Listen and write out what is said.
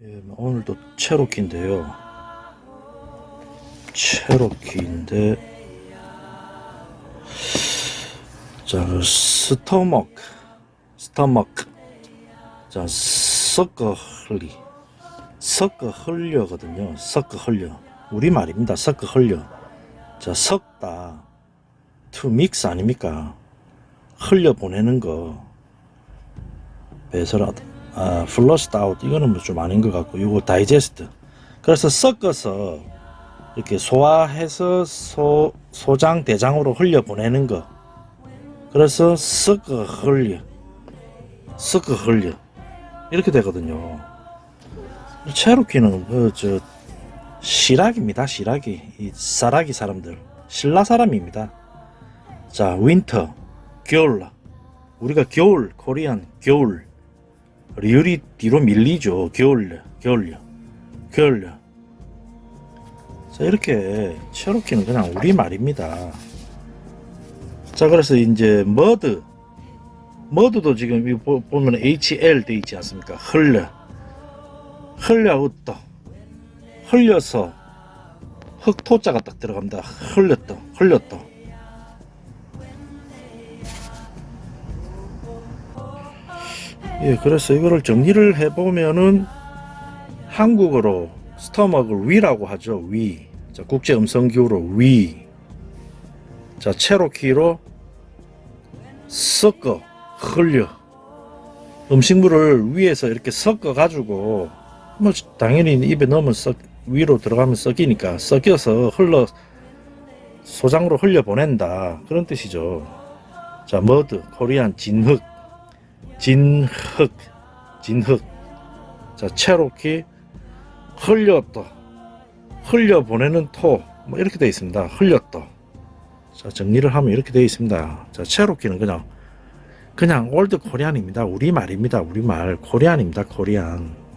예, 오늘도 체로키인데요. 체로키인데 자 스토먹 스토먹 자 섞어 흘리 섞어 흘려거든요. 섞어 흘려 우리 말입니다. 섞어 흘려 자 섞다 to mix 아닙니까? 흘려 보내는 거 배설하다 아, flushed out 이거는 뭐 좀 아닌 것 같고 이거 다이제스트 그래서 섞어서 이렇게 소화해서 소, 소장 대장으로 흘려 보내는 거. 그래서 섞어 흘려. 섞어 흘려. 이렇게 되거든요. 체로키는 그저 시락입니다 시락이 이 사라기 사람들. 신라 사람입니다. 자 winter 겨울 우리가 겨울 Korean 겨울 리을이 뒤로 밀리죠. 겨울려, 겨울려, 겨울려. 자, 이렇게 체로키는 그냥 우리 말입니다. 자, 그래서 이제 mud, mud도 지금 이 보- 보면 HL 돼 있지 않습니까? 흘려, 흘려 웃다, 흘려서 흑토자가 딱 들어갑니다. 흘렸다, 흘렸다. 예, 그래서 이거를 정리를 해보면은 한국어로 스토막을 위라고 하죠. 위. 자, 국제 음성 기호로 위. 자, 체로키로 섞어, 흘려. 음식물을 위에서 이렇게 섞어 가지고 뭐 당연히 입에 넣으면 썩 위로 들어가면 썩이니까 썩여서 흘러 소장으로 흘려 보낸다 그런 뜻이죠. 자, mud Korean 진흙 진흙 진흙. 자 체로키 흘렸다. 흘려 보내는 토. 뭐 이렇게 되어 있습니다. 흘렸다. 자 정리를 하면 이렇게 되어 있습니다. 자 체로키는 그냥 그냥 old Korean입니다. 우리 말입니다. 우리 말. Korean입니다. Korean